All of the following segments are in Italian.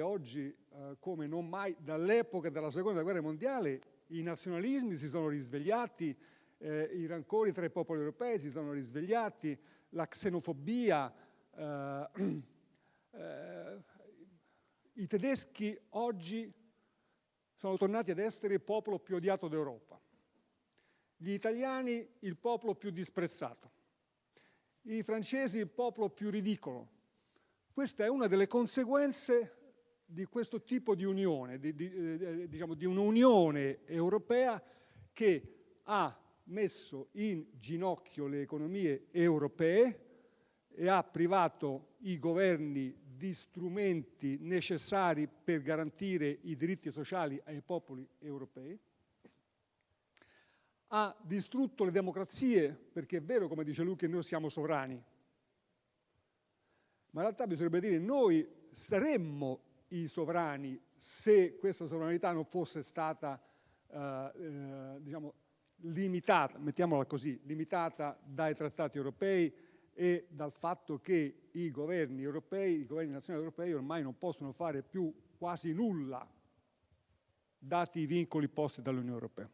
oggi, eh, come non mai, dall'epoca della seconda guerra mondiale, i nazionalismi si sono risvegliati, eh, i rancori tra i popoli europei si sono risvegliati, la xenofobia, eh, eh, i tedeschi oggi sono tornati ad essere il popolo più odiato d'Europa, gli italiani il popolo più disprezzato, i francesi il popolo più ridicolo. Questa è una delle conseguenze di questo tipo di unione, di, di, eh, diciamo, di un'unione europea che ha messo in ginocchio le economie europee e ha privato i governi di strumenti necessari per garantire i diritti sociali ai popoli europei, ha distrutto le democrazie, perché è vero, come dice lui, che noi siamo sovrani, ma in realtà bisognerebbe dire noi saremmo i sovrani se questa sovranità non fosse stata eh, eh, diciamo, limitata, mettiamola così, limitata dai trattati europei e dal fatto che i governi europei, i governi nazionali europei ormai non possono fare più quasi nulla dati i vincoli posti dall'Unione Europea.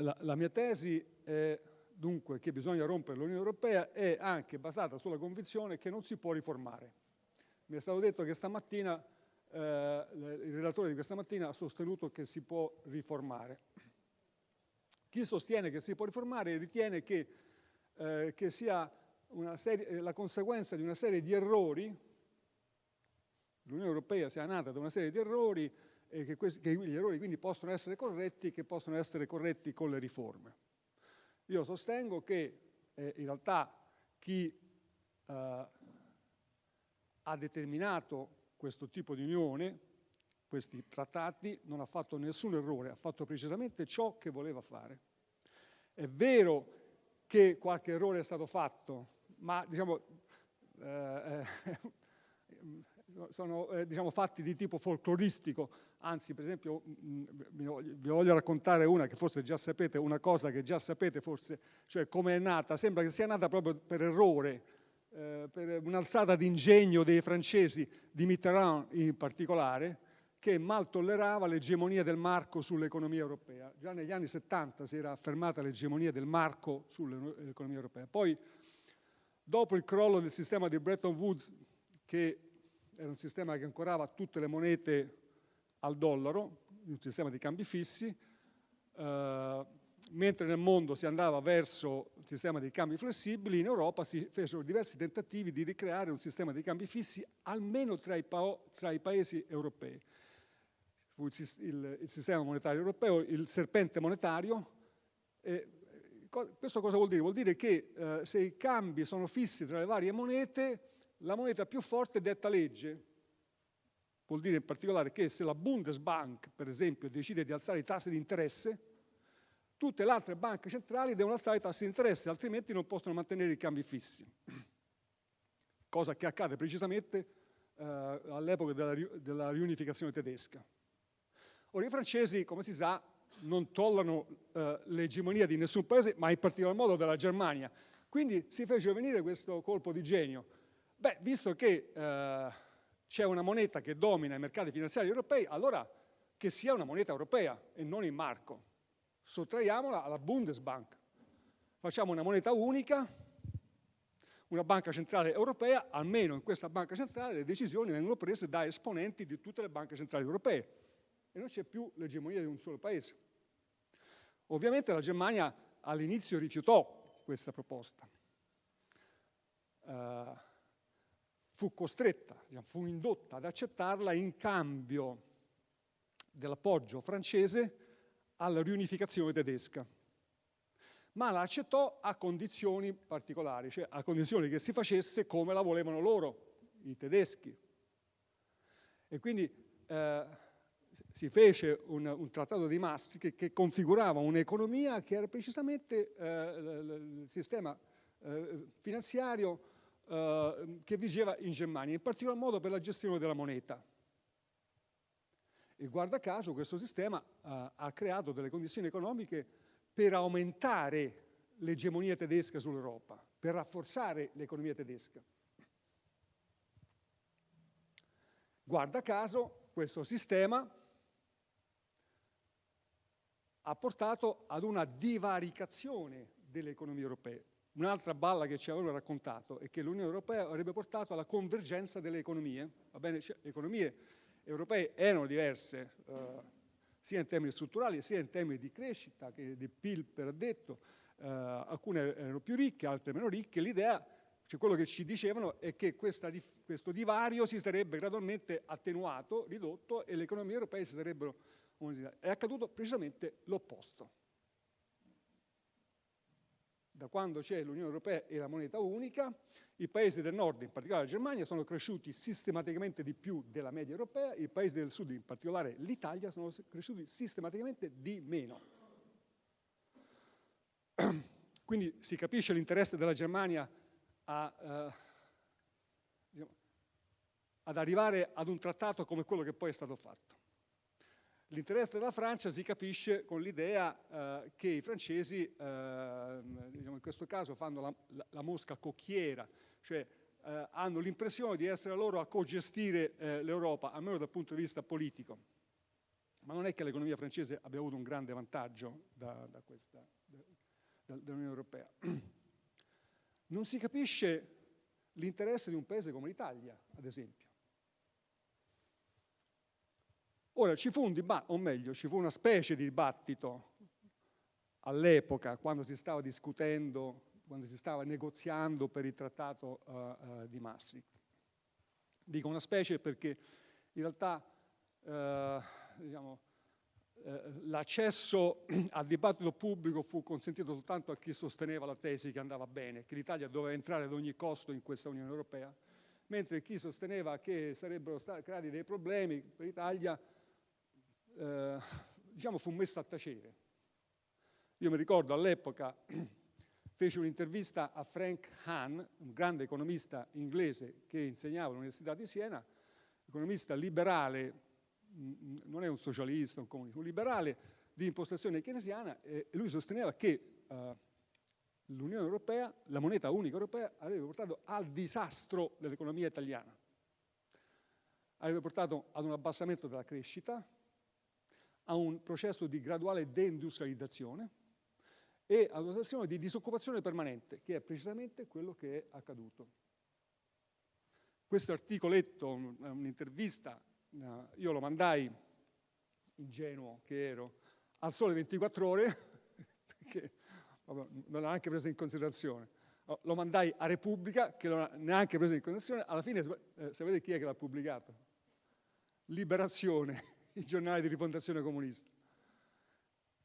La, la mia tesi è dunque che bisogna rompere l'Unione Europea è anche basata sulla convinzione che non si può riformare. Mi è stato detto che stamattina, eh, il relatore di questa mattina ha sostenuto che si può riformare. Chi sostiene che si può riformare ritiene che, eh, che sia serie, eh, la conseguenza di una serie di errori, l'Unione Europea sia nata da una serie di errori e che, questi, che gli errori quindi possono essere corretti che possono essere corretti con le riforme. Io sostengo che eh, in realtà chi eh, ha determinato questo tipo di unione, questi trattati, non ha fatto nessun errore, ha fatto precisamente ciò che voleva fare. È vero che qualche errore è stato fatto, ma diciamo, eh, eh sono eh, diciamo, fatti di tipo folcloristico, anzi per esempio mh, vi voglio raccontare una che forse già sapete, una cosa che già sapete forse, cioè come è nata, sembra che sia nata proprio per errore, eh, per un'alzata d'ingegno dei francesi, di Mitterrand in particolare, che mal tollerava l'egemonia del marco sull'economia europea. Già negli anni 70 si era affermata l'egemonia del marco sull'economia europea. Poi, dopo il crollo del sistema di Bretton Woods, che era un sistema che ancorava tutte le monete al dollaro, un sistema di cambi fissi, eh, mentre nel mondo si andava verso un sistema di cambi flessibili, in Europa si fecero diversi tentativi di ricreare un sistema di cambi fissi almeno tra i, tra i paesi europei. Il, il, il, sistema monetario europeo, il serpente monetario, eh, questo cosa vuol dire? Vuol dire che eh, se i cambi sono fissi tra le varie monete, la moneta più forte detta legge. Vuol dire in particolare che se la Bundesbank, per esempio, decide di alzare i tassi di interesse, tutte le altre banche centrali devono alzare i tassi di interesse, altrimenti non possono mantenere i cambi fissi. Cosa che accade precisamente eh, all'epoca della, della, riunificazione tedesca. Ora i francesi, come si sa, non tollerano eh, l'egemonia di nessun paese, ma in particolar modo della Germania. Quindi si fece venire questo colpo di genio Beh, visto che eh, c'è una moneta che domina i mercati finanziari europei, allora che sia una moneta europea e non in marco. Sottraiamola alla Bundesbank. Facciamo una moneta unica, una banca centrale europea, almeno in questa banca centrale le decisioni vengono prese da esponenti di tutte le banche centrali europee e non c'è più l'egemonia di un solo paese. Ovviamente la Germania all'inizio rifiutò questa proposta. Uh, fu costretta, diciamo, fu indotta ad accettarla in cambio dell'appoggio francese alla riunificazione tedesca. Ma la accettò a condizioni particolari, cioè a condizione che si facesse come la volevano loro, i tedeschi. E quindi eh, si fece un, un, trattato di Maastricht che, che configurava un'economia che era precisamente eh, il sistema eh, finanziario Ehm, che vigeva in Germania, in particolar modo per la gestione della moneta. E guarda caso questo sistema eh, ha creato delle condizioni economiche per aumentare l'egemonia tedesca sull'Europa, per rafforzare l'economia tedesca. Guarda caso questo sistema ha portato ad una divaricazione delle economie europee. Un'altra balla che ci avevano raccontato è che l'Unione Europea avrebbe portato alla convergenza delle economie. Bene, cioè, le economie europee erano diverse, eh, sia in termini strutturali sia in termini di crescita, che di PIL per addetto, eh, alcune erano più ricche, altre meno ricche. L'idea, cioè quello che ci dicevano, è che questa, questo divario si sarebbe gradualmente attenuato, ridotto e le economie europee si sarebbero... È accaduto precisamente l'opposto da quando c'è l'Unione Europea e la moneta unica, i paesi del nord, in particolare la Germania, sono cresciuti sistematicamente di più della media europea, i paesi del sud, in particolare l'Italia, sono cresciuti sistematicamente di meno. Quindi si capisce l'interesse della Germania a, uh, diciamo, ad arrivare ad un trattato come quello che poi è stato fatto. L'interesse della Francia si capisce con l'idea eh, che i francesi, eh, diciamo in questo caso, fanno la, la, la mosca cocchiera, cioè eh, hanno l'impressione di essere loro a co-gestire eh, l'Europa, almeno dal punto di vista politico. Ma non è che l'economia francese abbia avuto un grande vantaggio da, da questa, da, dall'Unione Europea. Non si capisce l'interesse di un paese come l'Italia, ad esempio. Ora ci fu un dibattito, o meglio, ci fu una specie di dibattito all'epoca, quando si stava discutendo, quando si stava negoziando per il trattato uh, uh, di Maastricht. Dico una specie perché in realtà uh, diciamo, l'accesso al dibattito pubblico fu consentito soltanto a chi sosteneva la tesi che andava bene, che l'Italia doveva entrare ad ogni costo in questa Unione Europea, mentre chi sosteneva che sarebbero stati creati dei problemi per l'Italia eh, diciamo, fu messo a tacere. Io mi ricordo all'epoca feci un'intervista a Frank Hahn, un grande economista inglese che insegnava all'Università di Siena, economista liberale, non è un socialista, un comunista, un liberale di impostazione keynesiana, e lui sosteneva che uh, l'Unione Europea, la moneta unica europea, avrebbe portato al disastro dell'economia italiana. Avrebbe portato ad un abbassamento della crescita, a un processo di graduale deindustrializzazione e ad una situazione di disoccupazione permanente, che è precisamente quello che è accaduto. Questo articoletto, un'intervista, eh, io lo mandai, ingenuo che ero, al sole 24 ore, perché non l'ha neanche preso in considerazione. Lo mandai a Repubblica, che non l'ha neanche preso in considerazione. Alla fine, eh, sapete chi è che l'ha pubblicato? Liberazione i giornali di rifondazione comunista,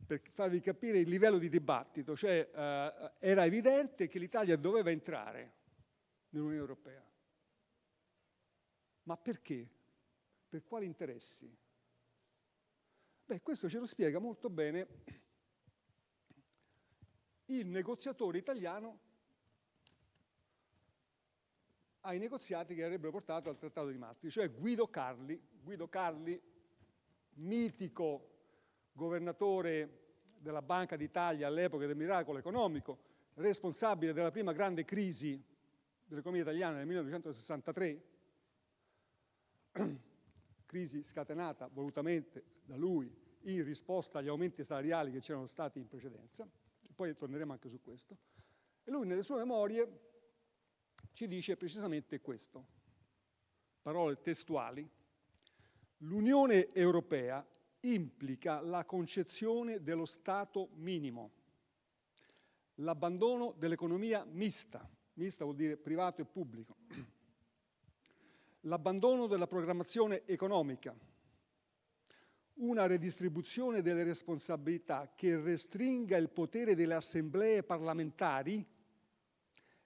per farvi capire il livello di dibattito, cioè eh, era evidente che l'Italia doveva entrare nell'Unione Europea. Ma perché? Per quali interessi? Beh, questo ce lo spiega molto bene il negoziatore italiano ai negoziati che avrebbero portato al Trattato di Maastricht, cioè Guido Carli. Guido Carli mitico governatore della Banca d'Italia all'epoca del miracolo economico, responsabile della prima grande crisi dell'economia italiana nel 1963, crisi scatenata volutamente da lui in risposta agli aumenti salariali che c'erano stati in precedenza, poi torneremo anche su questo, e lui nelle sue memorie ci dice precisamente questo, parole testuali, L'Unione Europea implica la concezione dello Stato minimo, l'abbandono dell'economia mista, mista vuol dire privato e pubblico, l'abbandono della programmazione economica, una redistribuzione delle responsabilità che restringa il potere delle assemblee parlamentari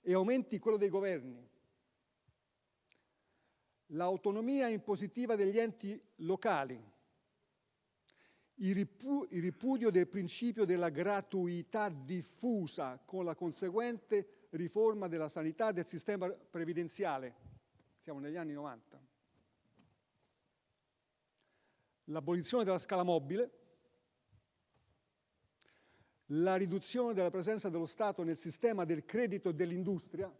e aumenti quello dei governi, l'autonomia impositiva degli enti locali, il, ripudio del principio della gratuità diffusa con la conseguente riforma della sanità e del sistema previdenziale. Siamo negli anni 90. L'abolizione della scala mobile, la riduzione della presenza dello Stato nel sistema del credito e dell'industria,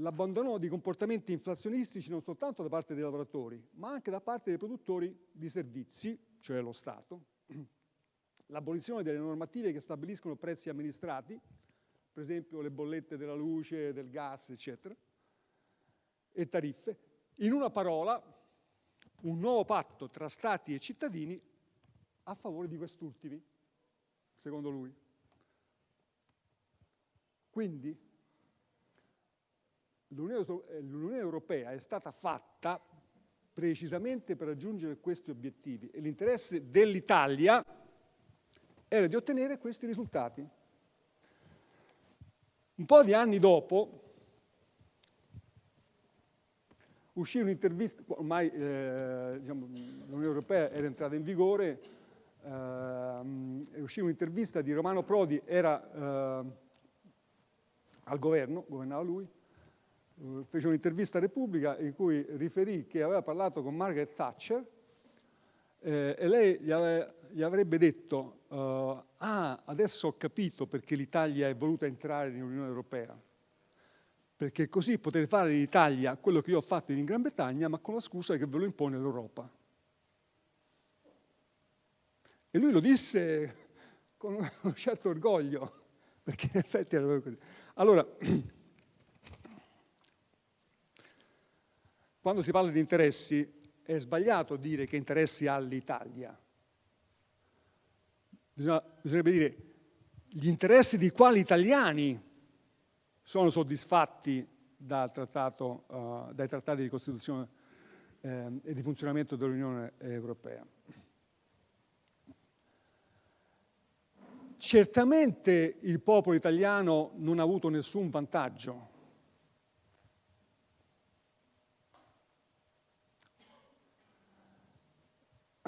l'abbandono di comportamenti inflazionistici non soltanto da parte dei lavoratori, ma anche da parte dei produttori di servizi, cioè lo Stato, l'abolizione delle normative che stabiliscono prezzi amministrati, per esempio le bollette della luce, del gas, eccetera, e tariffe. In una parola, un nuovo patto tra Stati e cittadini a favore di quest'ultimi, secondo lui. Quindi l'Unione Europea è stata fatta precisamente per raggiungere questi obiettivi e l'interesse dell'Italia era di ottenere questi risultati. Un po' di anni dopo uscì un'intervista, ormai eh, diciamo, l'Unione Europea era entrata in vigore, eh, uscì un'intervista di Romano Prodi, era eh, al governo, governava lui, eh, fece un'intervista a Repubblica in cui riferì che aveva parlato con Margaret Thatcher eh, e lei gli, ave, gli avrebbe detto uh, ah, adesso ho capito perché l'Italia è voluta entrare nell'Unione Europea, perché così potete fare in Italia quello che io ho fatto in Gran Bretagna, ma con la scusa che ve lo impone l'Europa. E lui lo disse con un certo orgoglio, perché in effetti era così. Allora, quando si parla di interessi è sbagliato dire che interessi ha l'Italia. bisognerebbe dire gli interessi di quali italiani sono soddisfatti trattato, uh, dai trattati di Costituzione eh, e di funzionamento dell'Unione Europea. Certamente il popolo italiano non ha avuto nessun vantaggio.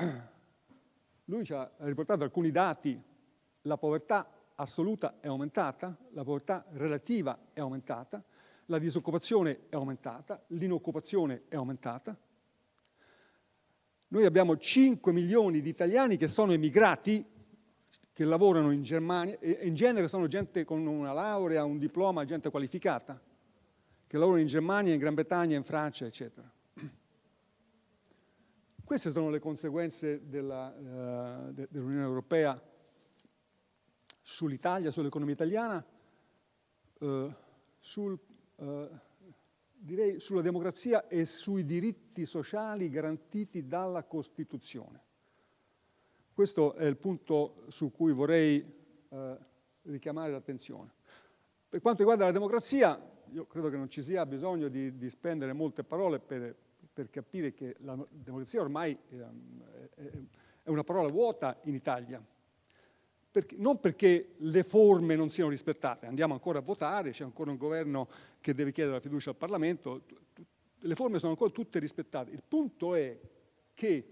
Lui ci ha riportato alcuni dati. La povertà assoluta è aumentata, la povertà relativa è aumentata, la disoccupazione è aumentata, l'inoccupazione è aumentata. Noi abbiamo 5 milioni di italiani che sono emigrati che lavorano in Germania, e in genere sono gente con una laurea, un diploma, gente qualificata, che lavorano in Germania, in Gran Bretagna, in Francia, eccetera. Queste sono le conseguenze uh, dell'Unione de, dell Europea sull'Italia, sull'economia italiana, uh, sul, uh, direi sulla democrazia e sui diritti sociali garantiti dalla Costituzione. Questo è il punto su cui vorrei eh, richiamare l'attenzione. Per quanto riguarda la democrazia, io credo che non ci sia bisogno di, di spendere molte parole per, per, capire che la democrazia ormai è, è una parola vuota in Italia. Perché, non perché le forme non siano rispettate, andiamo ancora a votare, c'è ancora un governo che deve chiedere la fiducia al Parlamento, le forme sono ancora tutte rispettate. Il punto è che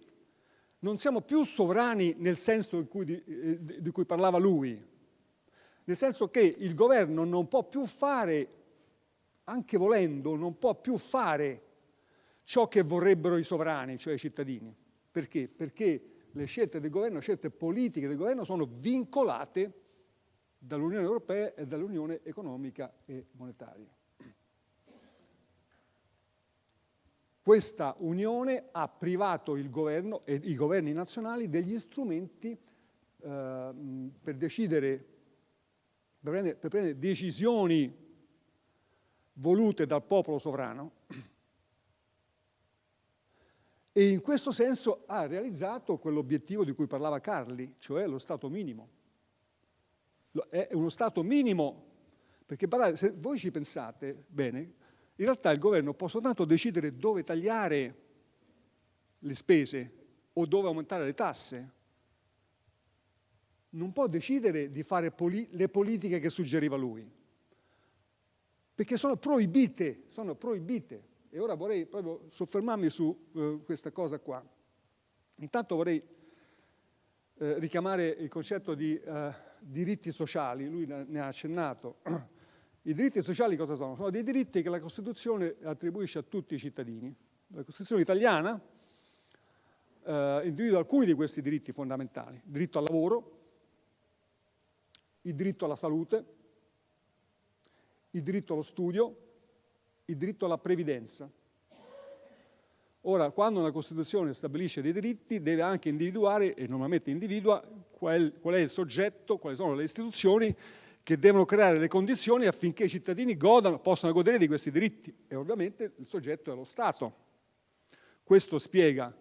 non siamo più sovrani nel senso cui di, eh, di cui parlava lui, nel senso che il governo non può più fare, anche volendo, non può più fare ciò che vorrebbero i sovrani, cioè i cittadini. Perché? Perché le scelte del governo, le scelte politiche del governo sono vincolate dall'Unione Europea e dall'Unione Economica e Monetaria. Questa unione ha privato il governo e i governi nazionali degli strumenti eh, per decidere, per prendere, per prendere decisioni volute dal popolo sovrano e in questo senso ha realizzato quell'obiettivo di cui parlava Carli, cioè lo Stato minimo. È uno Stato minimo, perché se voi ci pensate bene, in realtà il governo può soltanto decidere dove tagliare le spese o dove aumentare le tasse. Non può decidere di fare poli le politiche che suggeriva lui, perché sono proibite, sono proibite. E ora vorrei proprio soffermarmi su uh, questa cosa qua. Intanto vorrei uh, richiamare il concetto di uh, diritti sociali, lui ne ha accennato. I diritti sociali cosa sono? Sono dei diritti che la Costituzione attribuisce a tutti i cittadini. La Costituzione italiana eh, individua alcuni di questi diritti fondamentali. Il diritto al lavoro, il diritto alla salute, il diritto allo studio, il diritto alla previdenza. Ora, quando una Costituzione stabilisce dei diritti, deve anche individuare, e normalmente individua, qual, qual è il soggetto, quali sono le istituzioni che devono creare le condizioni affinché i cittadini godano, possano godere di questi diritti. E ovviamente il soggetto è lo Stato. Questo spiega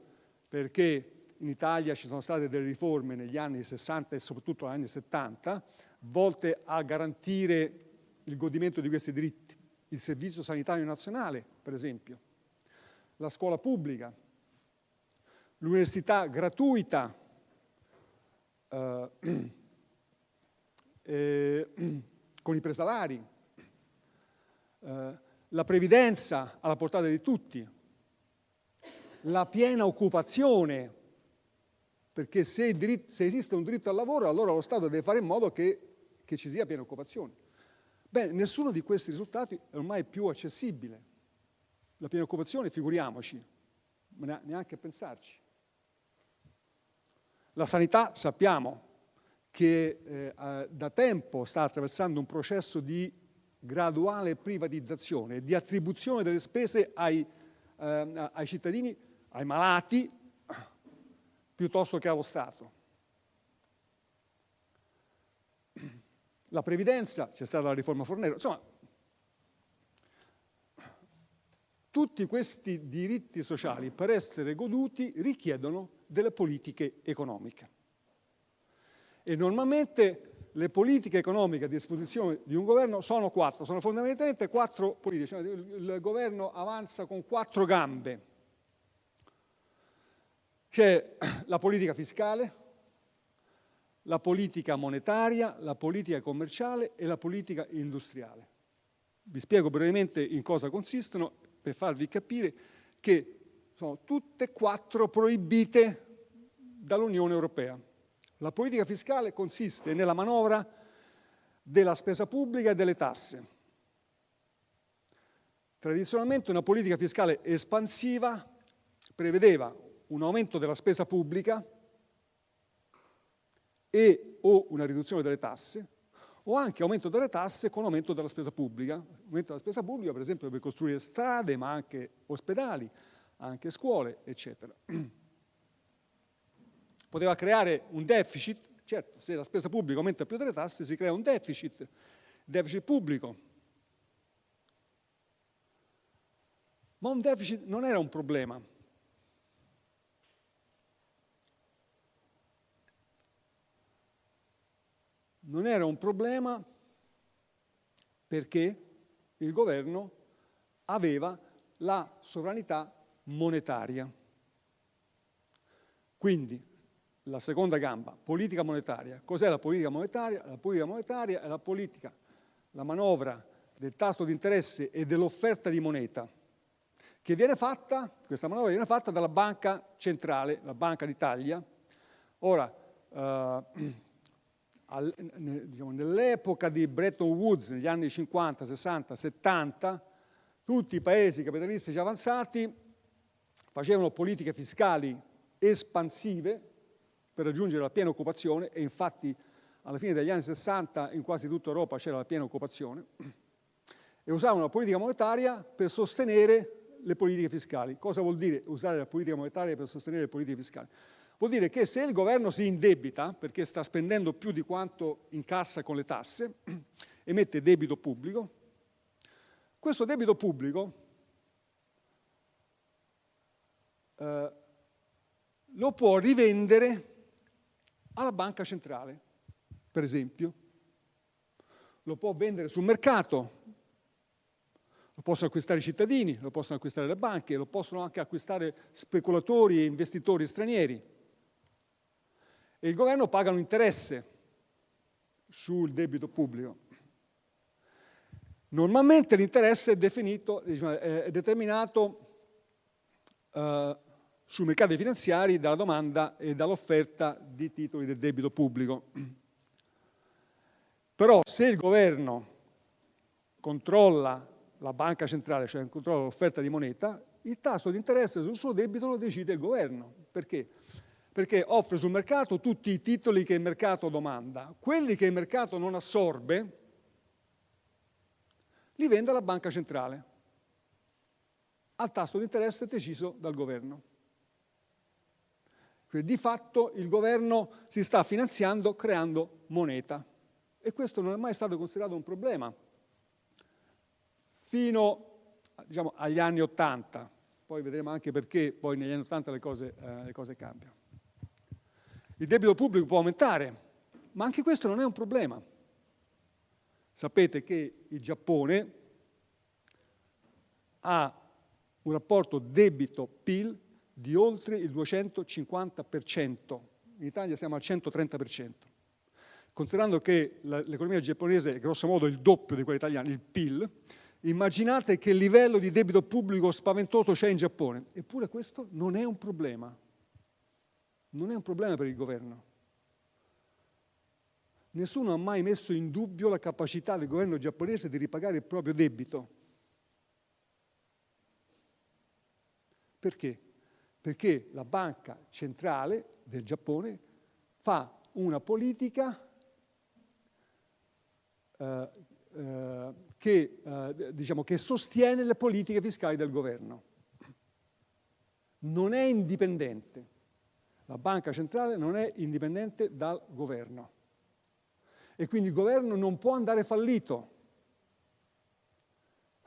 perché in Italia ci sono state delle riforme negli anni 60 e soprattutto negli anni 70 volte a garantire il godimento di questi diritti. Il Servizio Sanitario Nazionale, per esempio, la scuola pubblica, l'università gratuita, eh, eh, con i presalari, eh, la previdenza alla portata di tutti, la piena occupazione, perché se, diritto, se, esiste un diritto al lavoro allora lo Stato deve fare in modo che, che ci sia piena occupazione. Bene, nessuno di questi risultati è ormai più accessibile. La piena occupazione, figuriamoci, neanche pensarci. La sanità sappiamo che eh, da tempo sta attraversando un processo di graduale privatizzazione, di attribuzione delle spese ai, eh, ai cittadini, ai malati, piuttosto che allo Stato. La previdenza, c'è stata la riforma Fornero, insomma, tutti questi diritti sociali per essere goduti richiedono delle politiche economiche. E normalmente le politiche economiche a disposizione di un governo sono quattro, sono fondamentalmente quattro politiche. Cioè il governo avanza con quattro gambe. C'è la politica fiscale, la politica monetaria, la politica commerciale e la politica industriale. Vi spiego brevemente in cosa consistono per farvi capire che sono tutte e quattro proibite dall'Unione Europea. La politica fiscale consiste nella manovra della spesa pubblica e delle tasse. Tradizionalmente una politica fiscale espansiva prevedeva un aumento della spesa pubblica e o una riduzione delle tasse, o anche aumento delle tasse con aumento della spesa pubblica. Aumento della spesa pubblica, per esempio, per costruire strade, ma anche ospedali, anche scuole, eccetera. Poteva creare un deficit, certo, se la spesa pubblica aumenta più delle tasse si crea un deficit, deficit pubblico. Ma un deficit non era un problema, non era un problema perché il governo aveva la sovranità monetaria. Quindi la seconda gamba, politica monetaria. Cos'è la politica monetaria? La politica monetaria è la politica, la manovra del tasso di interesse e dell'offerta di moneta che viene fatta, questa manovra viene fatta dalla banca centrale, la Banca d'Italia. Ora, eh, nell'epoca di Bretton Woods, negli anni 50, 60, 70, tutti i paesi capitalistici avanzati facevano politiche fiscali espansive per raggiungere la piena occupazione e infatti alla fine degli anni 60 in quasi tutta Europa c'era la piena occupazione e usavano la politica monetaria per sostenere le politiche fiscali. Cosa vuol dire usare la politica monetaria per sostenere le politiche fiscali? Vuol dire che se il governo si indebita, perché sta spendendo più di quanto incassa con le tasse, emette debito pubblico, questo debito pubblico eh, lo può rivendere alla banca centrale, per esempio. Lo può vendere sul mercato, lo possono acquistare i cittadini, lo possono acquistare le banche, lo possono anche acquistare speculatori e investitori stranieri e il governo paga un interesse sul debito pubblico. Normalmente l'interesse è, definito, diciamo, è determinato uh, sui mercati finanziari dalla domanda e dall'offerta di titoli del debito pubblico. Però se il governo controlla la banca centrale, cioè controlla l'offerta di moneta, il tasso di interesse sul suo debito lo decide il governo. Perché? Perché offre sul mercato tutti i titoli che il mercato domanda. Quelli che il mercato non assorbe li vende alla banca centrale. al tasso di interesse deciso dal governo. Quindi di fatto il governo si sta finanziando creando moneta e questo non è mai stato considerato un problema fino diciamo, agli anni Ottanta, poi vedremo anche perché poi negli anni Ottanta le, eh, le cose cambiano. Il debito pubblico può aumentare, ma anche questo non è un problema. Sapete che il Giappone ha un rapporto debito-PIL di oltre il 250%, in Italia siamo al 130%. Considerando che l'economia giapponese è grosso modo il doppio di quella italiana, il PIL, immaginate che livello di debito pubblico spaventoso c'è in Giappone. Eppure questo non è un problema. Non è un problema per il governo. Nessuno ha mai messo in dubbio la capacità del governo giapponese di ripagare il proprio debito. Perché? Perché la banca centrale del Giappone fa una politica eh, eh, che, eh, diciamo, che sostiene le politiche fiscali del governo. Non è indipendente. La banca centrale non è indipendente dal governo. E quindi il governo non può andare fallito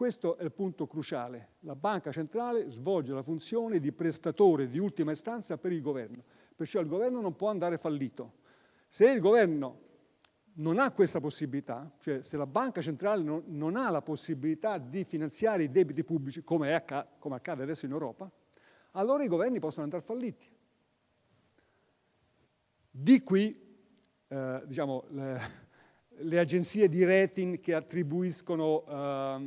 questo è il punto cruciale. La banca centrale svolge la funzione di prestatore di ultima istanza per il governo, perciò il governo non può andare fallito. Se il governo non ha questa possibilità, cioè se la banca centrale non, non ha la possibilità di finanziare i debiti pubblici, come, acc come accade adesso in Europa, allora i governi possono andare falliti. Di qui eh, diciamo, le, le agenzie di rating che attribuiscono uh,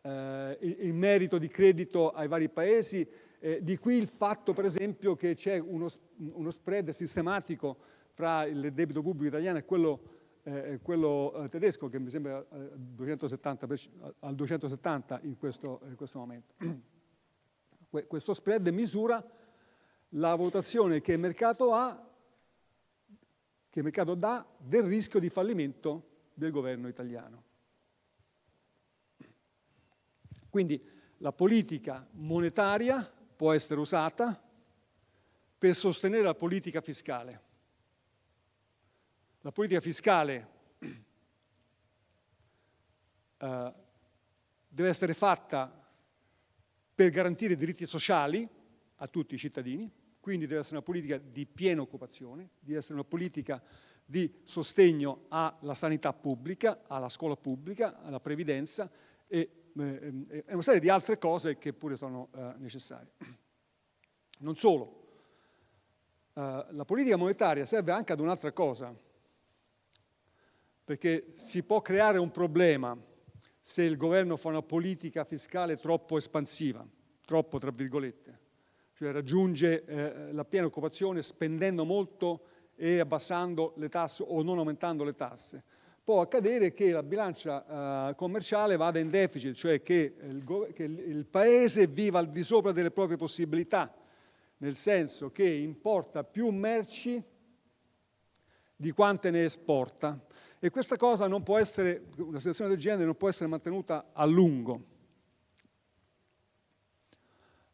uh, il, il, merito di credito ai vari paesi, eh, di qui il fatto per esempio che c'è uno, uno, spread sistematico fra il debito pubblico italiano e quello, eh, quello eh, tedesco che mi sembra 270 per, al 270 in questo, in questo momento. questo spread misura la valutazione che il mercato ha che il mercato dà del rischio di fallimento del governo italiano. Quindi la politica monetaria può essere usata per sostenere la politica fiscale. La politica fiscale eh, deve essere fatta per garantire diritti sociali a tutti i cittadini, quindi deve essere una politica di piena occupazione, deve essere una politica di sostegno alla sanità pubblica, alla scuola pubblica, alla previdenza e, eh, una serie di altre cose che pure sono eh, necessarie. Non solo, eh, la politica monetaria serve anche ad un'altra cosa, perché si può creare un problema se il governo fa una politica fiscale troppo espansiva, troppo tra virgolette cioè raggiunge eh, la piena occupazione spendendo molto e abbassando le tasse o non aumentando le tasse. Può accadere che la bilancia eh, commerciale vada in deficit, cioè che il, che il Paese viva al di sopra delle proprie possibilità, nel senso che importa più merci di quante ne esporta. E questa cosa non può essere, una situazione del genere non può essere mantenuta a lungo.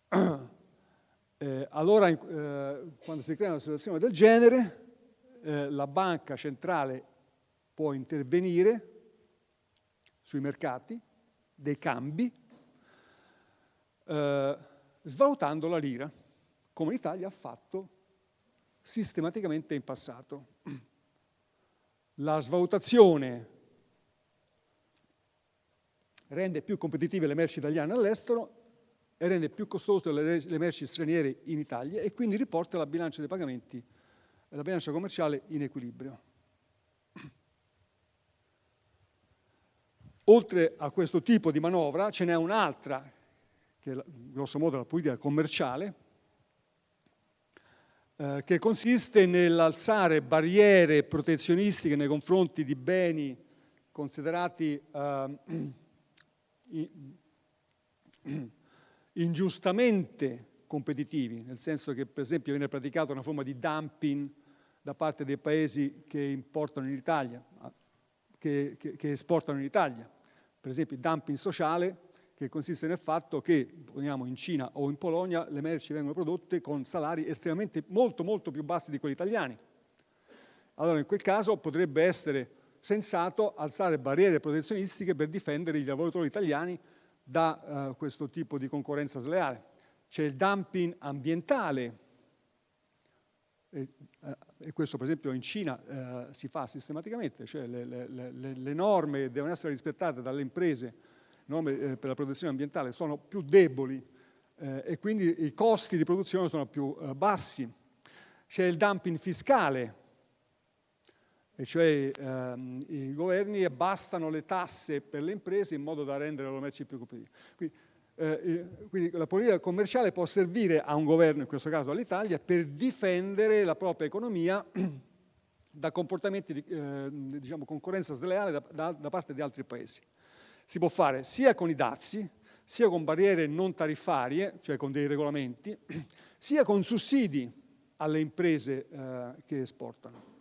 Eh, allora, eh, quando si crea una situazione del genere, eh, la banca centrale può intervenire sui mercati dei cambi, eh, svalutando la lira, come l'Italia ha fatto sistematicamente in passato. La svalutazione rende più competitive le merci italiane all'estero e rende più costose le, le merci straniere in Italia e quindi riporta la bilancia dei pagamenti e la bilancia commerciale in equilibrio. Oltre a questo tipo di manovra ce n'è un'altra, che è grosso modo la politica commerciale, eh, che consiste nell'alzare barriere protezionistiche nei confronti di beni considerati eh, ingiustamente competitivi, nel senso che per esempio viene praticata una forma di dumping da parte dei paesi che importano in Italia, che, che, che esportano in Italia. Per esempio dumping sociale che consiste nel fatto che, poniamo in Cina o in Polonia, le merci vengono prodotte con salari estremamente molto molto più bassi di quelli italiani. Allora in quel caso potrebbe essere sensato alzare barriere protezionistiche per difendere i lavoratori italiani da uh, questo tipo di concorrenza sleale. C'è il dumping ambientale, e, uh, e, questo per esempio in Cina uh, si fa sistematicamente, cioè le, le, le, le norme devono essere rispettate dalle imprese norme eh, per la protezione ambientale sono più deboli eh, e quindi i costi di produzione sono più bassi. C'è il dumping fiscale, e cioè ehm, i governi abbassano le tasse per le imprese in modo da rendere le merci più competitive. Quindi, eh, quindi, la politica commerciale può servire a un governo, in questo caso all'Italia, per difendere la propria economia da comportamenti di eh, diciamo, concorrenza sleale da, da, da parte di altri paesi. Si può fare sia con i dazi, sia con barriere non tariffarie, cioè con dei regolamenti, sia con sussidi alle imprese eh, che esportano.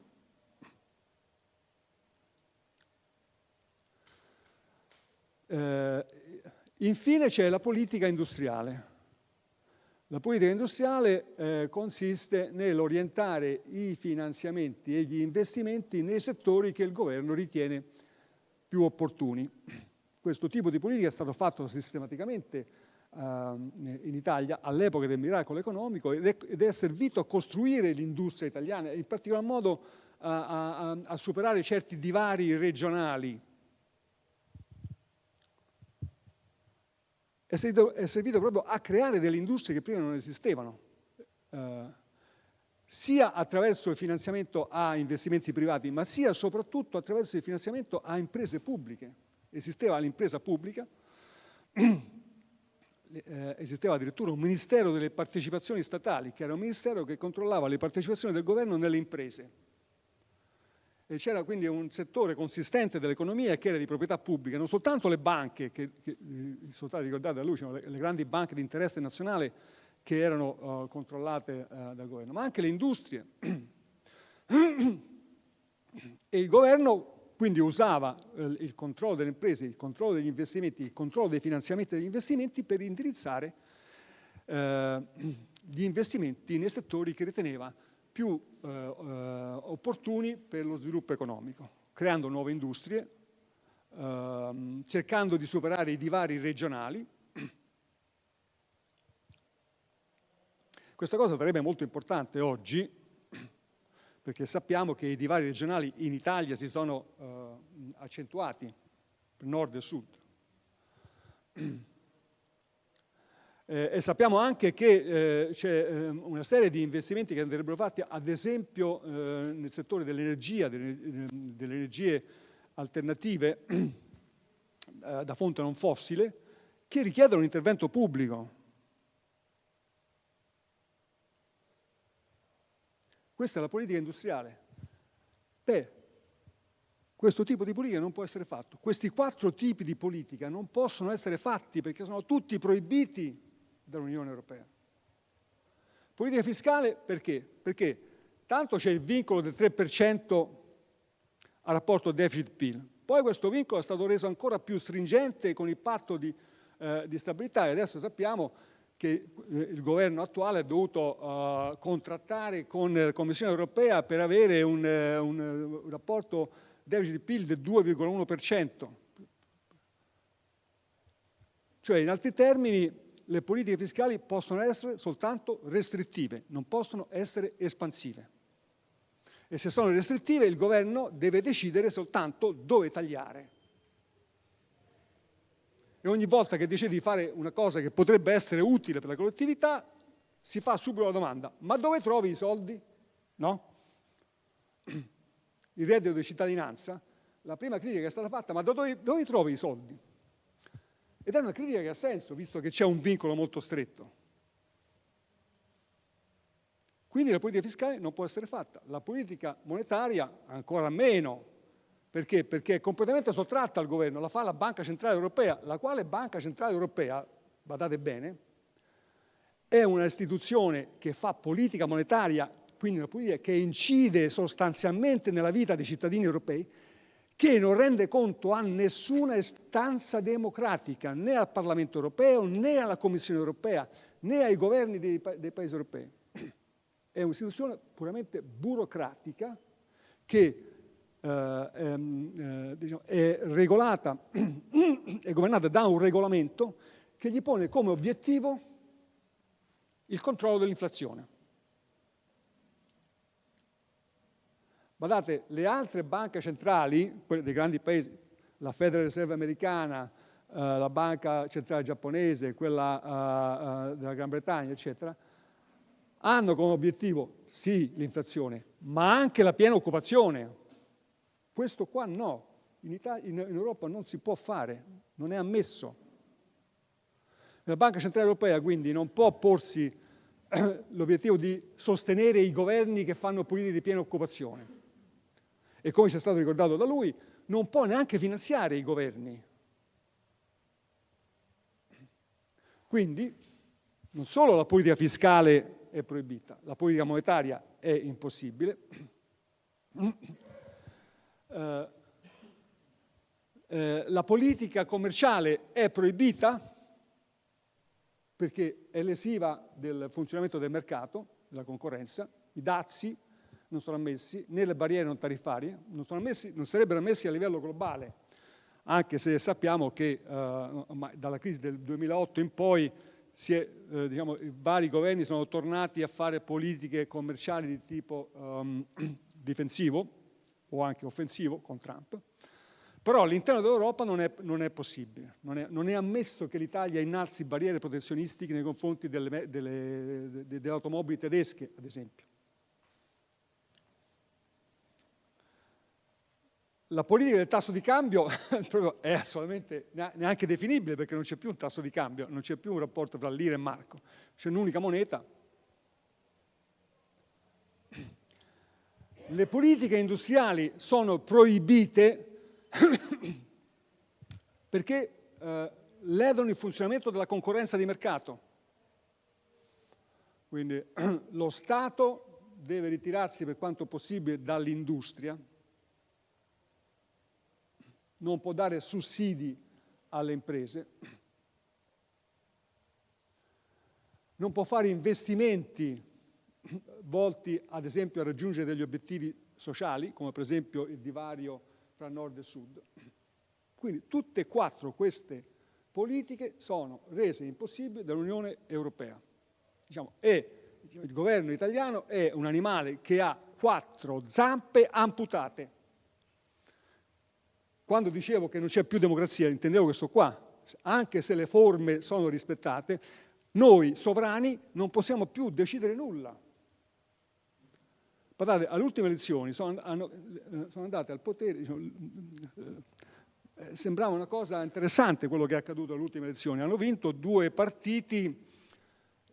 Eh, infine c'è la politica industriale. La politica industriale eh, consiste nell'orientare i finanziamenti e gli investimenti nei settori che il governo ritiene più opportuni. Questo tipo di politica è stato fatto sistematicamente uh, in Italia all'epoca del miracolo economico ed è, ed è, servito a costruire l'industria italiana, in particolar modo a, a, a superare certi divari regionali. È servito, è servito, proprio a creare delle industrie che prima non esistevano, uh, sia attraverso il finanziamento a investimenti privati, ma sia soprattutto attraverso il finanziamento a imprese pubbliche esisteva l'impresa pubblica, eh, esisteva addirittura un ministero delle partecipazioni statali, che era un ministero che controllava le partecipazioni del governo nelle imprese. C'era quindi un settore consistente dell'economia che era di proprietà pubblica, non soltanto le banche, che, che eh, sono state ricordate da lui, le, le, grandi banche di interesse nazionale che erano uh, controllate uh, dal governo, ma anche le industrie. e il governo quindi usava eh, il controllo delle imprese, il controllo degli investimenti, il controllo dei finanziamenti degli investimenti per indirizzare gli investimenti nei settori che riteneva più eh, eh opportuni per lo sviluppo economico, creando nuove industrie, ehm, cercando di superare i divari regionali. Questa cosa sarebbe molto importante oggi, perché sappiamo che i divari regionali in Italia si sono eh, accentuati, nord e sud. Eh, e sappiamo anche che eh, c'è eh, una serie di investimenti che andrebbero fatti, ad esempio eh, nel settore dell'energia, delle, delle, energie alternative eh, da fonte non fossile, che richiedono un intervento pubblico. Questa è la politica industriale. Beh, questo tipo di politica non può essere fatto. Questi quattro tipi di politica non possono essere fatti perché sono tutti proibiti dall'Unione Europea. Politica fiscale perché? Perché tanto c'è il vincolo del 3% a rapporto deficit-PIL, poi questo vincolo è stato reso ancora più stringente con il patto di, eh, di stabilità e adesso sappiamo che eh, il governo attuale ha dovuto uh, contrattare con la Commissione europea per avere un, eh, un, un rapporto deficit-PIL del 2,1%. Cioè, in altri termini, le politiche fiscali possono essere soltanto restrittive, non possono essere espansive. E se sono restrittive, il governo deve decidere soltanto dove tagliare e ogni volta che decide di fare una cosa che potrebbe essere utile per la collettività, si fa subito la domanda, ma dove trovi i soldi? No? Il reddito di cittadinanza, la prima critica è stata fatta, ma dove, dove trovi i soldi? Ed è una critica che ha senso, visto che c'è un vincolo molto stretto. Quindi la politica fiscale non può essere fatta. La politica monetaria ancora meno, perché? Perché è completamente sottratta al governo, la fa la Banca Centrale Europea, la quale Banca Centrale Europea, badate bene, è una istituzione che fa politica monetaria, quindi una politica che incide sostanzialmente nella vita dei cittadini europei, che non rende conto a nessuna istanza democratica, né al Parlamento europeo, né alla Commissione europea, né ai governi dei, dei paesi europei. È un'istituzione puramente burocratica che eh, ehm, eh, diciamo, è regolata, è governata da un regolamento che gli pone come obiettivo il controllo dell'inflazione. Guardate, le altre banche centrali, quelle dei grandi paesi, la Federal Reserve americana, eh, la banca centrale giapponese, quella eh, eh, della Gran Bretagna, eccetera, hanno come obiettivo sì l'inflazione, ma anche la piena occupazione. Questo qua no, in, Italia, in, in Europa non si può fare, non è ammesso. La Banca Centrale Europea quindi non può porsi l'obiettivo di sostenere i governi che fanno politiche di piena occupazione. E come ci è stato ricordato da lui, non può neanche finanziare i governi. Quindi non solo la politica fiscale è proibita, la politica monetaria è impossibile, eh, eh, la politica commerciale è proibita perché è lesiva del funzionamento del mercato, della concorrenza, i dazi non sono ammessi, né le barriere non tariffarie, non, ammessi, non sarebbero ammessi a livello globale, anche se sappiamo che eh, dalla crisi del 2008 in poi è, eh, diciamo, vari governi sono tornati a fare politiche commerciali di tipo um, difensivo, o anche offensivo con Trump, però all'interno dell'Europa non non è possibile, non è, non è, ammesso che l'Italia innalzi barriere protezionistiche nei confronti delle, delle, delle automobili tedesche, ad esempio. La politica del tasso di cambio è assolutamente neanche definibile perché non c'è più un tasso di cambio, non c'è più un rapporto tra lira e marco, c'è un'unica moneta le politiche industriali sono proibite perché eh, ledono il funzionamento della concorrenza di mercato. Quindi lo Stato deve ritirarsi per quanto possibile dall'industria, non può dare sussidi alle imprese, non può fare investimenti volti ad esempio a raggiungere degli obiettivi sociali, come per esempio il divario tra nord e sud. Quindi tutte e quattro queste politiche sono rese impossibili dall'Unione Europea. Diciamo, e il governo italiano è un animale che ha quattro zampe amputate. Quando dicevo che non c'è più democrazia, intendevo questo qua. Anche se le forme sono rispettate, noi sovrani non possiamo più decidere nulla. Guardate, alle ultime elezioni sono, hanno, eh, sono andate al potere, diciamo, eh, eh, sembrava una cosa interessante quello che è accaduto alle ultime elezioni. Hanno vinto due partiti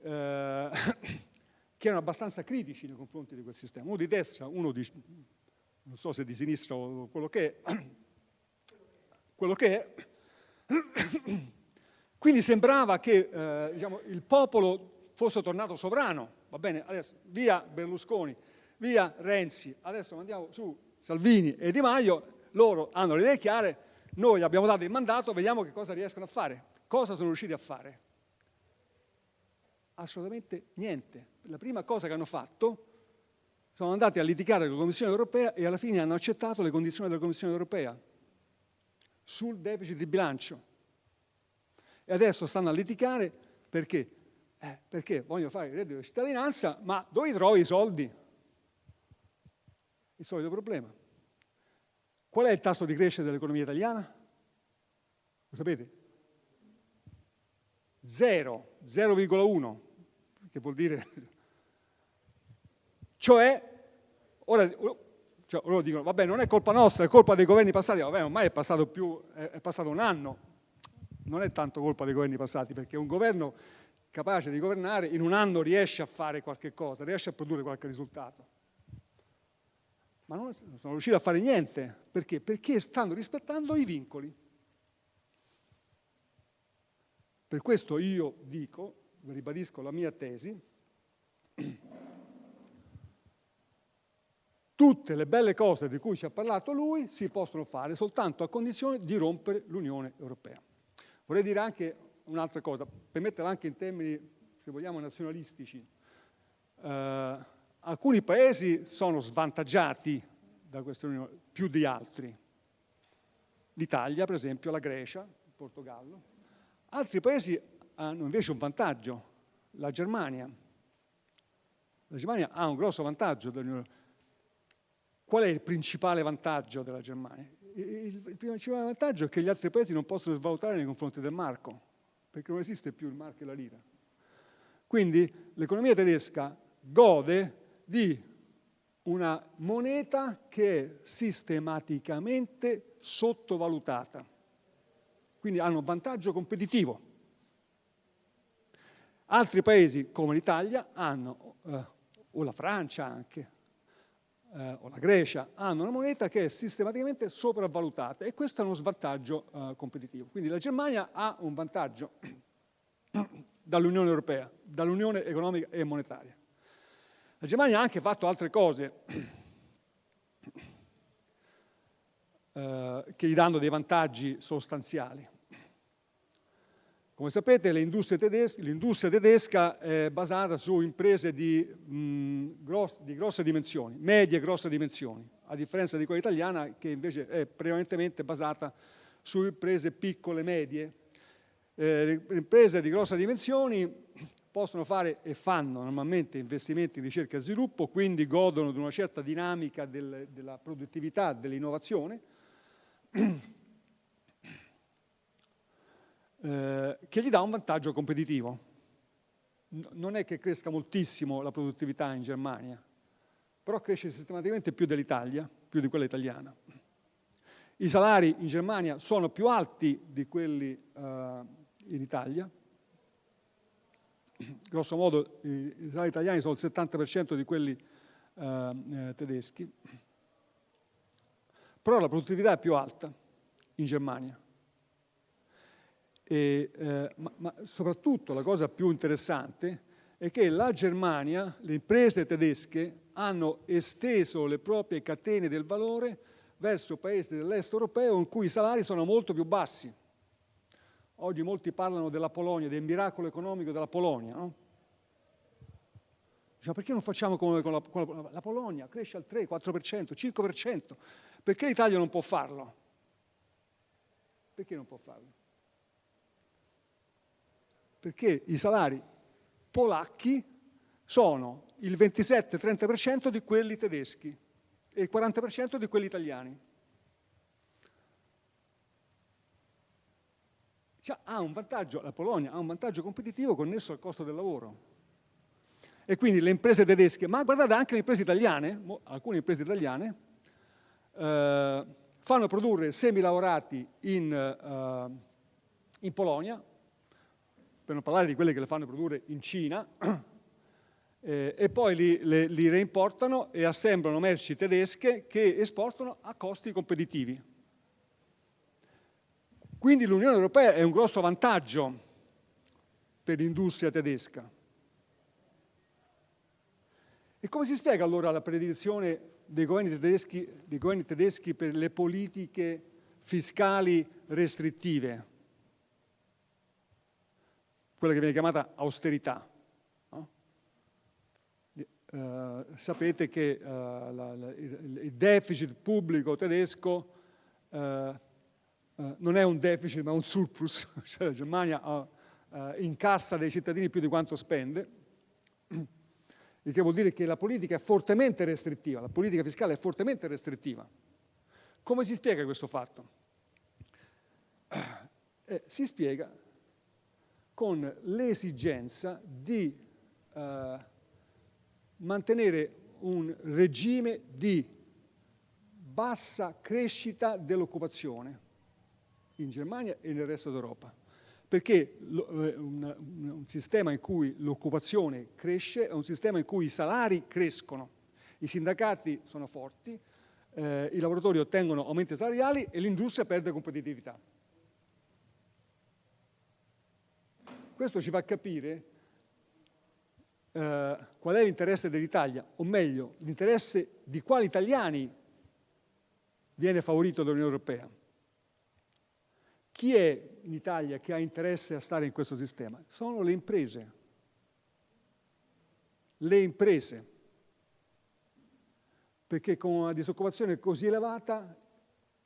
eh, che erano abbastanza critici nei confronti di quel sistema. Uno di destra, uno di, non so se di sinistra o quello che è, quello che è. Quindi sembrava che eh, diciamo, il popolo fosse tornato sovrano. Va bene, adesso via Berlusconi, via Renzi, adesso mandiamo su Salvini e Di Maio, loro hanno le idee chiare, noi abbiamo dato il mandato, vediamo che cosa riescono a fare. Cosa sono riusciti a fare? Assolutamente niente. La prima cosa che hanno fatto sono andati a litigare con la Commissione europea e alla fine hanno accettato le condizioni della Commissione europea sul deficit di bilancio. E adesso stanno a litigare perché? Eh, perché vogliono fare il reddito di cittadinanza, ma dove trovi i soldi? il solito problema. Qual è il tasso di crescita dell'economia italiana? Lo sapete? Zero, 0,1, che vuol dire... Cioè, ora, cioè, loro dicono, vabbè, non è colpa nostra, è colpa dei governi passati, vabbè, ormai è passato, più, è passato un anno, non è tanto colpa dei governi passati, perché un governo capace di governare in un anno riesce a fare qualche cosa, riesce a produrre qualche risultato ma non sono riusciti a fare niente. Perché? Perché stanno rispettando i vincoli. Per questo io dico, ribadisco la mia tesi, tutte le belle cose di cui ci ha parlato lui si possono fare soltanto a condizione di rompere l'Unione Europea. Vorrei dire anche un'altra cosa, per metterla anche in termini, se vogliamo, nazionalistici. Eh, alcuni paesi sono svantaggiati da questa Unione più di altri. L'Italia, per esempio, la Grecia, il Portogallo. Altri paesi hanno invece un vantaggio, la Germania. La Germania ha un grosso vantaggio dall'Unione Europea. Qual è il principale vantaggio della Germania? Il, il principale vantaggio è che gli altri paesi non possono svalutare nei confronti del marco, perché non esiste più il marco e la lira. Quindi l'economia tedesca gode di una moneta che è sistematicamente sottovalutata. Quindi hanno vantaggio competitivo. Altri paesi come l'Italia hanno, eh, o la Francia anche, eh, o la Grecia, hanno una moneta che è sistematicamente sopravvalutata e questo è uno svantaggio eh, competitivo. Quindi la Germania ha un vantaggio dall'Unione Europea, dall'Unione economica e monetaria. La Germania ha anche fatto altre cose eh, che gli danno dei vantaggi sostanziali. Come sapete l'industria tedesca, tedesca, è basata su imprese di, mh, gross, di, grosse dimensioni, medie e grosse dimensioni, a differenza di quella italiana che invece è prevalentemente basata su imprese piccole e medie. Eh, le imprese di grosse dimensioni possono fare e fanno normalmente investimenti in ricerca e sviluppo, quindi godono di una certa dinamica del, della produttività, dell'innovazione, eh, che gli dà un vantaggio competitivo. Non è che cresca moltissimo la produttività in Germania, però cresce sistematicamente più dell'Italia, più di quella italiana. I salari in Germania sono più alti di quelli eh, in Italia, grosso modo i salari italiani sono il 70% di quelli eh, eh, tedeschi, però la produttività è più alta in Germania. E, eh, ma, ma soprattutto la cosa più interessante è che la Germania, le imprese tedesche, hanno esteso le proprie catene del valore verso paesi dell'est europeo in cui i salari sono molto più bassi. Oggi molti parlano della Polonia, del miracolo economico della Polonia. No? Diciamo, perché non facciamo come con la, con la, Polonia? Cresce al 3, 4%, 5%. Perché l'Italia non può farlo? Perché non può farlo? Perché i salari polacchi sono il 27-30% di quelli tedeschi e il 40% di quelli italiani. Cioè, ha un vantaggio, la Polonia ha un vantaggio competitivo connesso al costo del lavoro. E quindi le imprese tedesche, ma guardate anche le imprese italiane, alcune imprese italiane, eh, fanno produrre semi-lavorati in, eh, in, Polonia, per non parlare di quelle che le fanno produrre in Cina, eh, e poi li, le, li reimportano e assemblano merci tedesche che esportano a costi competitivi. Quindi l'Unione Europea è un grosso vantaggio per l'industria tedesca. E come si spiega allora la predizione dei governi tedeschi, dei governi tedeschi per le politiche fiscali restrittive? Quella che viene chiamata austerità. No? Uh, sapete che uh, la, la, il, deficit pubblico tedesco uh, eh, non è un deficit ma un surplus, cioè la Germania eh, incassa dai cittadini più di quanto spende, il che vuol dire che la politica è fortemente restrittiva, la politica fiscale è fortemente restrittiva. Come si spiega questo fatto? Eh, si spiega con l'esigenza di eh, mantenere un regime di bassa crescita dell'occupazione in Germania e nel resto d'Europa. Perché eh, un, sistema in cui l'occupazione cresce è un sistema in cui i salari crescono, i sindacati sono forti, eh, i lavoratori ottengono aumenti salariali e l'industria perde competitività. Questo ci fa capire eh, qual è l'interesse dell'Italia, o meglio, l'interesse di quali italiani viene favorito dall'Unione Europea. Chi è in Italia che ha interesse a stare in questo sistema? Sono le imprese. Le imprese. Perché con una disoccupazione così elevata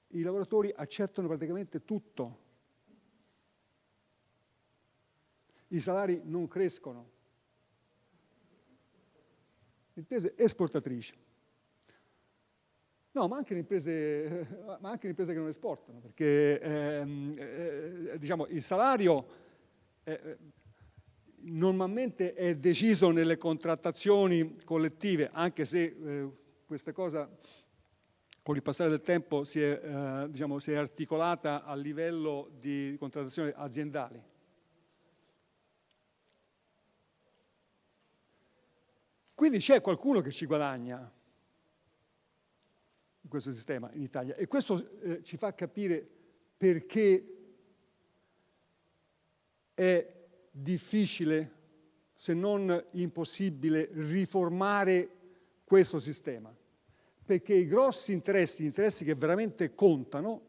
i lavoratori accettano praticamente tutto. I salari non crescono. Imprese esportatrici. No, ma anche le imprese, anche le imprese che non esportano, perché ehm, eh, diciamo, il salario eh, normalmente è deciso nelle contrattazioni collettive, anche se eh, questa cosa con il passare del tempo si è, eh, diciamo, si è articolata a livello di contrattazioni aziendali. Quindi c'è qualcuno che ci guadagna in questo sistema in Italia e questo eh, ci fa capire perché è difficile, se non impossibile, riformare questo sistema. Perché i grossi interessi, gli interessi che veramente contano,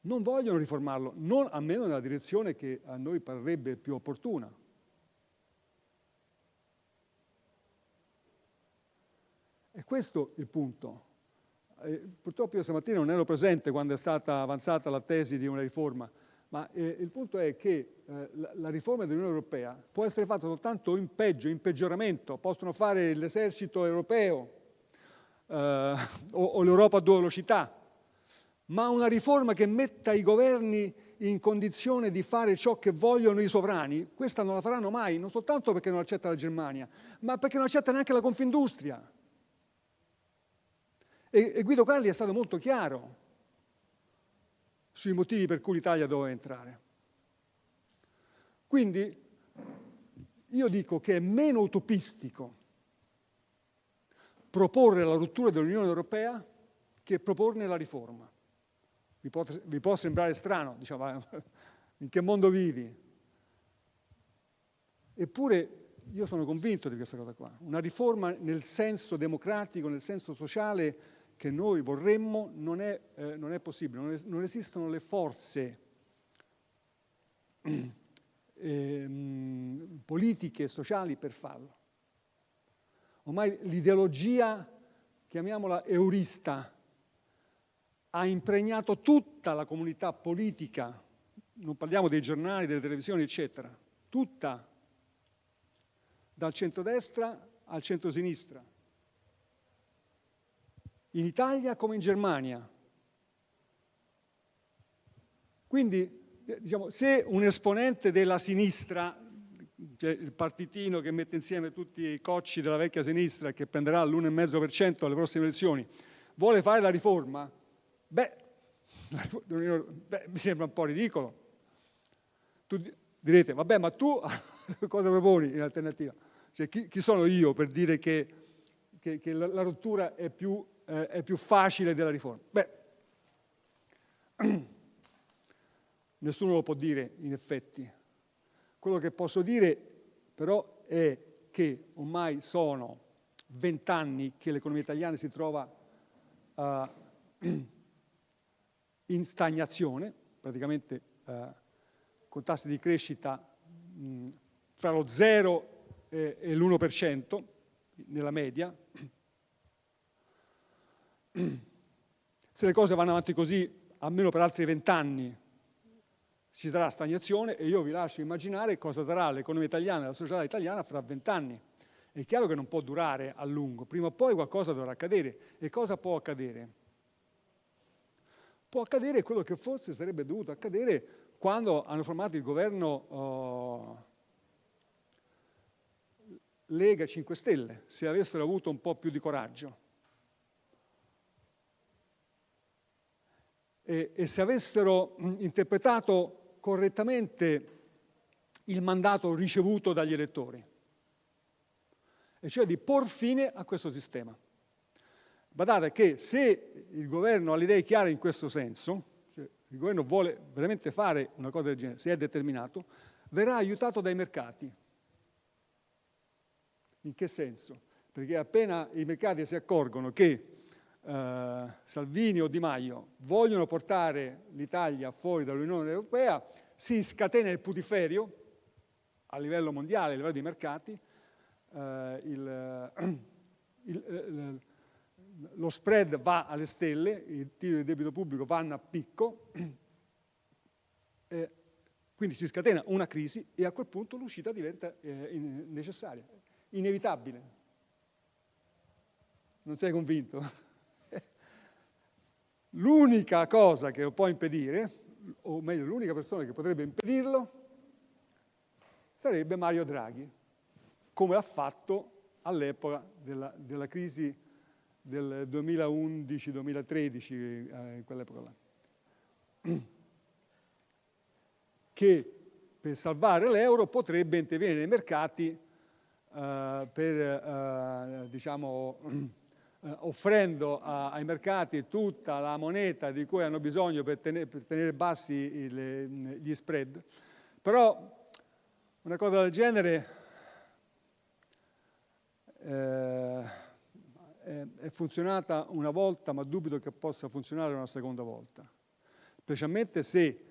non vogliono riformarlo, non almeno nella direzione che a noi parrebbe più opportuna. E questo il punto. Eh, purtroppo io stamattina non ero presente quando è stata avanzata la tesi di una riforma, ma eh, il punto è che eh, la, la, riforma dell'Unione Europea può essere fatta soltanto in peggio, in peggioramento. Possono fare l'esercito europeo eh, o, o l'Europa a due velocità, ma una riforma che metta i governi in condizione di fare ciò che vogliono i sovrani, questa non la faranno mai, non soltanto perché non accetta la Germania, ma perché non accetta neanche la Confindustria. E, e Guido Carli è stato molto chiaro sui motivi per cui l'Italia doveva entrare. Quindi io dico che è meno utopistico proporre la rottura dell'Unione Europea che proporne la riforma. Vi può, vi può sembrare strano, diciamo, in che mondo vivi? Eppure io sono convinto di questa cosa qua. Una riforma nel senso democratico, nel senso sociale, che noi vorremmo non è, eh, non è possibile, non, es non, esistono le forze eh, politiche sociali per farlo. Ormai l'ideologia, chiamiamola eurista, ha impregnato tutta la comunità politica, non parliamo dei giornali, delle televisioni, eccetera, tutta, dal centrodestra al centrosinistra in Italia come in Germania. Quindi, eh, diciamo, se un esponente della sinistra, cioè il partitino che mette insieme tutti i cocci della vecchia sinistra che prenderà l'1,5% alle prossime elezioni, vuole fare la riforma, beh, beh, mi sembra un po' ridicolo. Tu direte, vabbè, ma tu cosa proponi in alternativa? Cioè, chi, chi sono io per dire che, che, che la, la rottura è più eh, è più facile della riforma. Beh, nessuno lo può dire in effetti. Quello che posso dire però è che ormai sono vent'anni che l'economia italiana si trova uh, in stagnazione, praticamente uh, con tassi di crescita mh, tra lo 0 e, e l'1% nella media, se le cose vanno avanti così, almeno per altri vent'anni, ci sarà stagnazione e io vi lascio immaginare cosa sarà l'economia italiana e la società italiana fra vent'anni. È chiaro che non può durare a lungo, prima o poi qualcosa dovrà accadere. E cosa può accadere? Può accadere quello che forse sarebbe dovuto accadere quando hanno formato il governo oh, Lega 5 Stelle, se avessero avuto un po' più di coraggio. E, e se avessero interpretato correttamente il mandato ricevuto dagli elettori, e cioè di por fine a questo sistema. Badate che se il governo ha le idee chiare in questo senso, cioè il governo vuole veramente fare una cosa del genere, se è determinato, verrà aiutato dai mercati. In che senso? Perché appena i mercati si accorgono che eh, Salvini o Di Maio vogliono portare l'Italia fuori dall'Unione Europea, si scatena il putiferio a livello mondiale, a livello di mercati, eh, il, il, il, lo spread va alle stelle, i titoli di debito pubblico vanno a picco, eh, quindi si scatena una crisi e a quel punto l'uscita diventa eh, necessaria, inevitabile. Non sei convinto? L'unica cosa che lo può impedire, o meglio l'unica persona che potrebbe impedirlo, sarebbe Mario Draghi, come ha fatto all'epoca della, della, crisi del 2011-2013, eh, in quell'epoca là. Che per salvare l'euro potrebbe intervenire nei mercati eh, per, eh, diciamo, offrendo a, ai mercati tutta la moneta di cui hanno bisogno per tenere, per tenere bassi il, gli spread. Però una cosa del genere eh, è, funzionata una volta, ma dubito che possa funzionare una seconda volta, specialmente se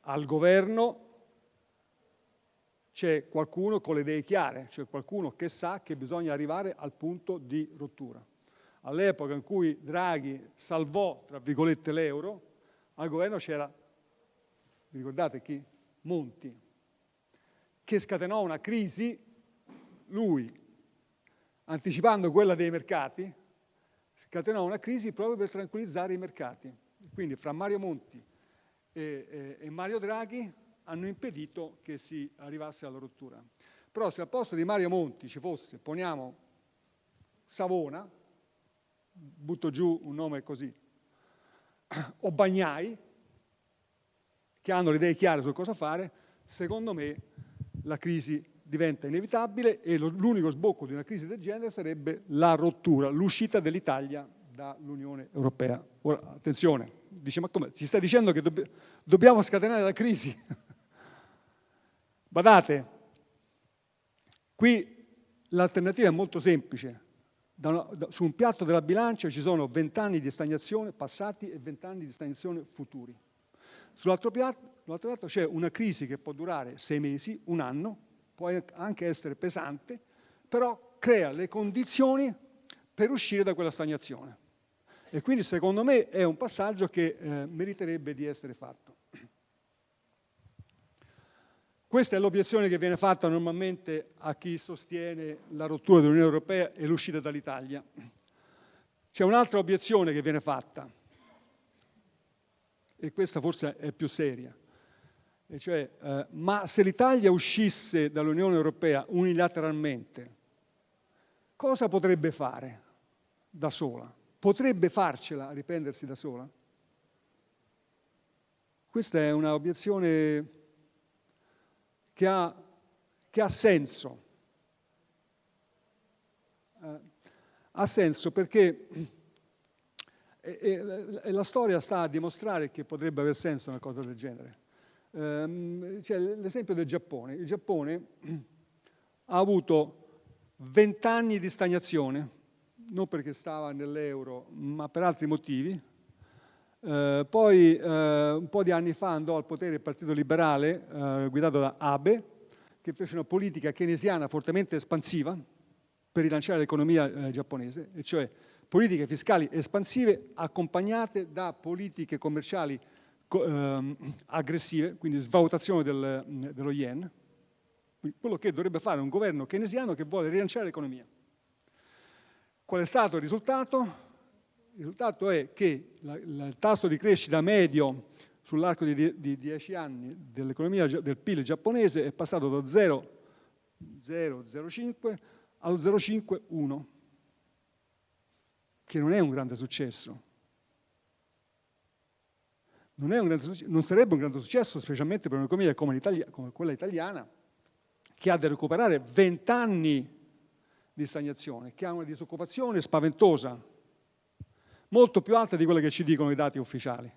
al governo c'è qualcuno con le idee chiare, c'è qualcuno che sa che bisogna arrivare al punto di rottura all'epoca in cui Draghi salvò, tra virgolette, l'euro, al governo c'era, vi ricordate chi? Monti, che scatenò una crisi, lui, anticipando quella dei mercati, scatenò una crisi proprio per tranquillizzare i mercati. Quindi fra Mario Monti e, e, e Mario Draghi hanno impedito che si arrivasse alla rottura. Però se al posto di Mario Monti ci fosse, poniamo, Savona, butto giù un nome così, o Bagnai, che hanno le idee chiare su cosa fare, secondo me la crisi diventa inevitabile e l'unico sbocco di una crisi del genere sarebbe la rottura, l'uscita dell'Italia dall'Unione Europea. Ora, attenzione, dice, ma come? Ci stai dicendo che dobb dobbiamo scatenare la crisi? Badate, qui l'alternativa è molto semplice, una, da, su un piatto della bilancia ci sono 20 anni di stagnazione passati e 20 anni di stagnazione futuri. Sull'altro piatto, piatto c'è una crisi che può durare sei mesi, un anno, può anche essere pesante, però crea le condizioni per uscire da quella stagnazione. E quindi secondo me è un passaggio che eh, meriterebbe di essere fatto. Questa è l'obiezione che viene fatta normalmente a chi sostiene la rottura dell'Unione Europea e l'uscita dall'Italia. C'è un'altra obiezione che viene fatta, e questa forse è più seria, e cioè, eh, ma se l'Italia uscisse dall'Unione Europea unilateralmente, cosa potrebbe fare da sola? Potrebbe farcela riprendersi da sola? Questa è un'obiezione che ha, che ha senso. Eh, ha senso perché e, e, e la storia sta a dimostrare che potrebbe aver senso una cosa del genere. Um, c'è l'esempio del Giappone. Il Giappone ha avuto vent'anni di stagnazione, non perché stava nell'euro, ma per altri motivi, eh, poi eh, un po' di anni fa andò al potere il Partito Liberale eh, guidato da Abe, che fece una politica keynesiana fortemente espansiva per rilanciare l'economia eh, giapponese, e cioè politiche fiscali espansive accompagnate da politiche commerciali ehm, aggressive, quindi svalutazione del, dello yen, quello che dovrebbe fare un governo keynesiano che vuole rilanciare l'economia. Qual è stato il risultato? Il risultato è che la, la, il tasso di crescita medio sull'arco di, di 10 anni dell'economia del PIL giapponese è passato da 0,005 allo 0,51, che non è un grande successo. Non, grande, non, sarebbe un grande successo, specialmente per un'economia come, come, quella italiana, che ha da recuperare 20 anni di stagnazione, che ha una disoccupazione spaventosa, molto più alta di quelle che ci dicono i dati ufficiali,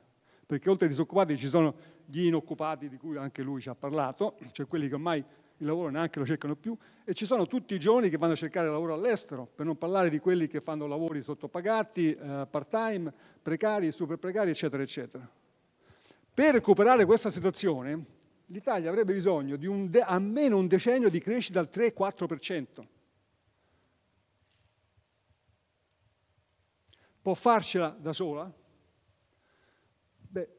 perché oltre ai disoccupati ci sono gli inoccupati di cui anche lui ci ha parlato, cioè quelli che ormai il lavoro neanche lo cercano più e ci sono tutti i giovani che vanno a cercare lavoro all'estero, per non parlare di quelli che fanno lavori sottopagati, eh, part-time, precari, super precari, eccetera, eccetera. Per recuperare questa situazione, l'Italia avrebbe bisogno di un almeno un decennio di crescita al 3-4%. Può farcela da sola? Beh,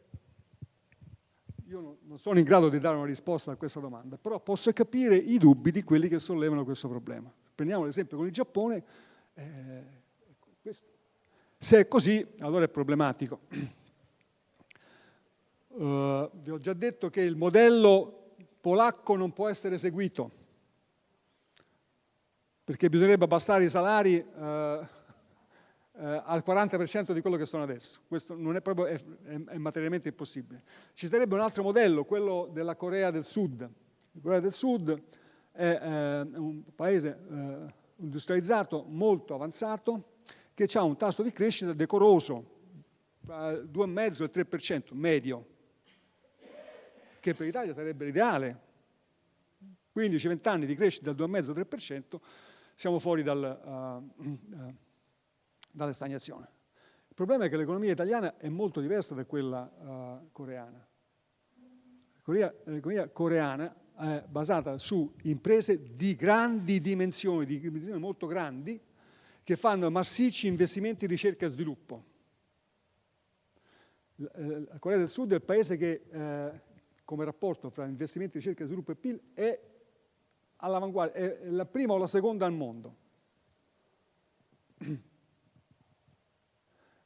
io non sono in grado di dare una risposta a questa domanda, però posso capire i dubbi di quelli che sollevano questo problema. Prendiamo l'esempio con il Giappone. Eh, se è così, allora è problematico. Uh, vi ho già detto che il modello polacco non può essere seguito, perché bisognerebbe abbassare i salari uh, uh, al 40% di quello che sono adesso. Questo non è proprio, è, è, è, materialmente impossibile. Ci sarebbe un altro modello, quello della Corea del Sud. La Corea del Sud è un paese industrializzato molto avanzato che ha un tasso di crescita decoroso, tra il 2,5 e il 3% medio, che per l'Italia sarebbe l'ideale. 15-20 anni di crescita del 2,5-3%, siamo fuori dal, uh, uh, dalle stagnazione. Il problema è che l'economia italiana è molto diversa da quella uh, coreana. L'economia coreana è basata su imprese di grandi dimensioni, di dimensioni molto grandi, che fanno massicci investimenti in ricerca e sviluppo. La Corea del Sud è il paese che eh, come rapporto fra investimenti, ricerca, sviluppo e PIL è all'avanguardia, è la prima o la seconda al mondo.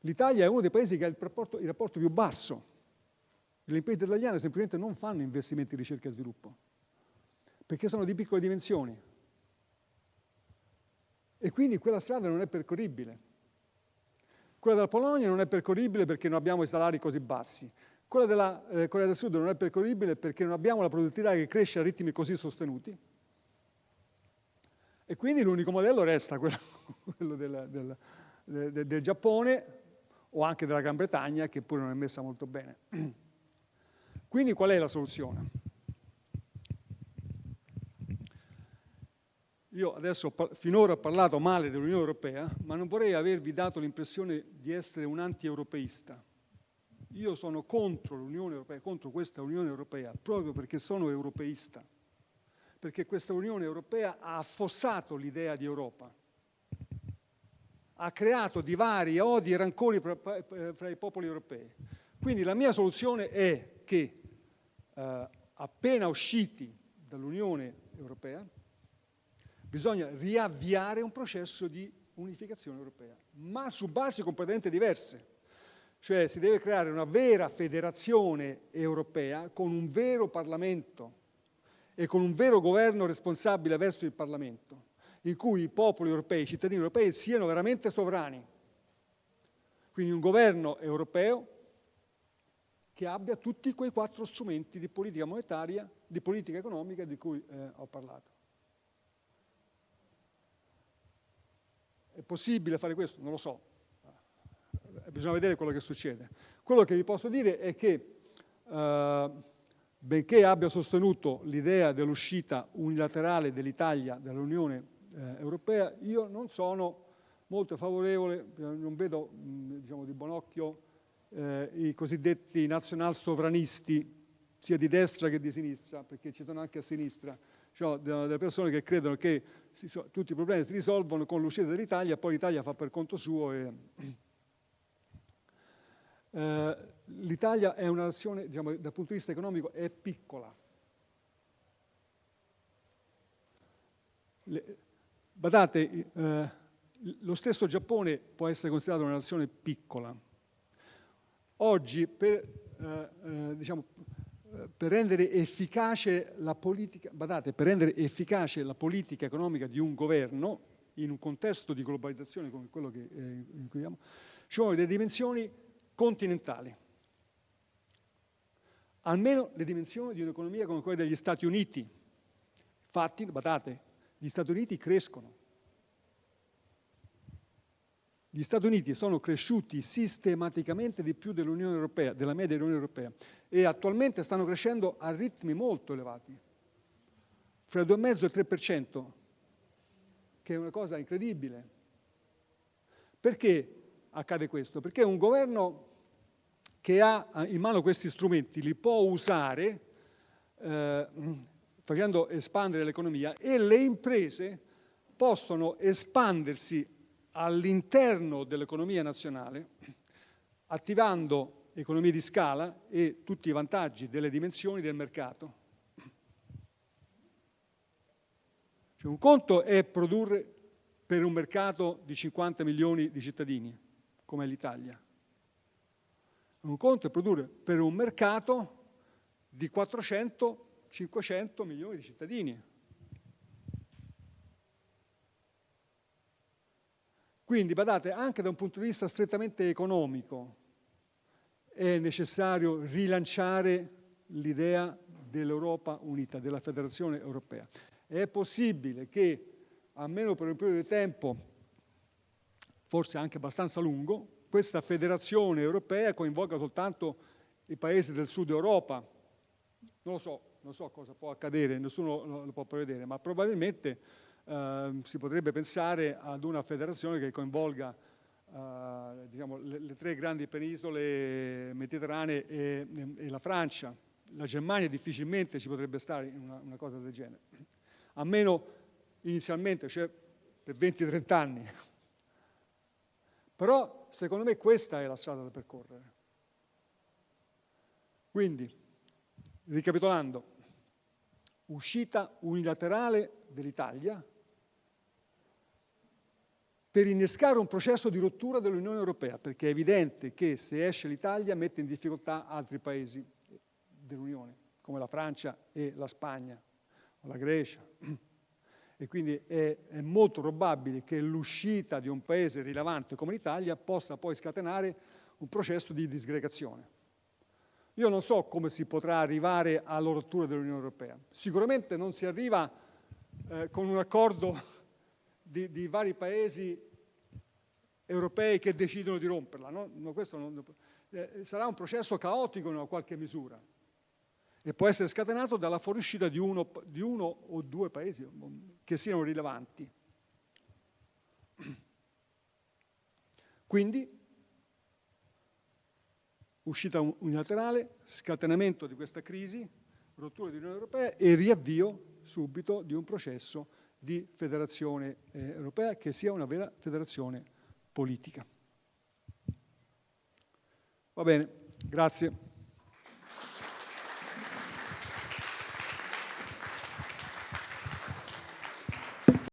L'Italia è uno dei paesi che ha il rapporto, il rapporto più basso. Le imprese italiane semplicemente non fanno investimenti in ricerca e sviluppo, perché sono di piccole dimensioni. E quindi quella strada non è percorribile. Quella della Polonia non è percorribile perché non abbiamo i salari così bassi. Quella della eh, Corea del Sud non è percorribile perché non abbiamo la produttività che cresce a ritmi così sostenuti. E quindi l'unico modello resta quello, quello del, del, del, del Giappone o anche della Gran Bretagna, che pure non è messa molto bene. Quindi qual è la soluzione? Io adesso finora ho parlato male dell'Unione Europea, ma non vorrei avervi dato l'impressione di essere un anti-europeista. Io sono contro l'Unione Europea, contro questa Unione Europea, proprio perché sono europeista, perché questa Unione Europea ha affossato l'idea di Europa, ha creato divari, odi e rancori fra, i popoli europei. Quindi la mia soluzione è che eh, appena usciti dall'Unione Europea bisogna riavviare un processo di unificazione europea, ma su basi completamente diverse. Cioè si deve creare una vera federazione europea con un vero Parlamento e con un vero governo responsabile verso il Parlamento, in cui i popoli europei, i cittadini europei siano veramente sovrani. Quindi un governo europeo che abbia tutti quei quattro strumenti di politica monetaria, di politica economica di cui eh, ho parlato. È possibile fare questo? Non lo so, bisogna vedere quello che succede. Quello che vi posso dire è che, eh, benché abbia sostenuto l'idea dell'uscita unilaterale dell'Italia dall'Unione eh, Europea, io non sono molto favorevole, non vedo diciamo, di buon occhio eh, i cosiddetti nazional sovranisti, sia di destra che di sinistra, perché ci sono anche a sinistra, cioè delle persone che credono che so, tutti i problemi si risolvono con l'uscita dell'Italia, poi l'Italia fa per conto suo e eh, L'Italia è una nazione, diciamo, dal punto di vista economico, è piccola. Le, badate, eh, lo stesso Giappone può essere considerato una nazione piccola. Oggi, per, eh, eh diciamo, per rendere efficace la politica, badate, per rendere efficace la politica economica di un governo, in un contesto di globalizzazione come quello che, eh, in cui viviamo, ci vogliono delle dimensioni continentali. Almeno le dimensioni di un'economia come quella degli Stati Uniti. Infatti, badate, gli Stati Uniti crescono. Gli Stati Uniti sono cresciuti sistematicamente di più dell'Unione Europea, della media dell'Unione Europea, e attualmente stanno crescendo a ritmi molto elevati. fra il 2,5 e il 3%, che è una cosa incredibile. Perché accade questo? Perché un governo che ha in mano questi strumenti li può usare eh, facendo espandere l'economia e le imprese possono espandersi all'interno dell'economia nazionale attivando economie di scala e tutti i vantaggi delle dimensioni del mercato. Cioè un conto è produrre per un mercato di 50 milioni di cittadini, come l'Italia. Un conto è produrre per un mercato di 400-500 milioni di cittadini. Quindi, badate, anche da un punto di vista strettamente economico è necessario rilanciare l'idea dell'Europa unita, della federazione europea. È possibile che, almeno per un periodo di tempo, forse anche abbastanza lungo, questa federazione europea coinvolga soltanto i paesi del sud Europa. Non lo so, non so cosa può accadere, nessuno lo può prevedere, ma probabilmente Ehm, si potrebbe pensare ad una federazione che coinvolga eh, diciamo, le, le, tre grandi penisole mediterranee e, e, la Francia. La Germania difficilmente ci potrebbe stare in una, una cosa del genere, almeno inizialmente, cioè per 20-30 anni. Però secondo me questa è la strada da percorrere. Quindi, ricapitolando, uscita unilaterale dell'Italia per innescare un processo di rottura dell'Unione Europea, perché è evidente che se esce l'Italia mette in difficoltà altri paesi dell'Unione, come la Francia e la Spagna, o la Grecia. E quindi è, è molto probabile che l'uscita di un paese rilevante come l'Italia possa poi scatenare un processo di disgregazione. Io non so come si potrà arrivare alla rottura dell'Unione Europea. Sicuramente non si arriva eh, con un accordo di, di vari paesi europei che decidono di romperla. No? No, non, eh, sarà un processo caotico in una qualche misura e può essere scatenato dalla fuoriuscita di uno, di uno o due paesi che siano rilevanti. Quindi, uscita unilaterale, scatenamento di questa crisi, rottura dell'Unione Europea e riavvio subito di un processo di federazione eh, europea che sia una vera federazione politica. Va bene, grazie.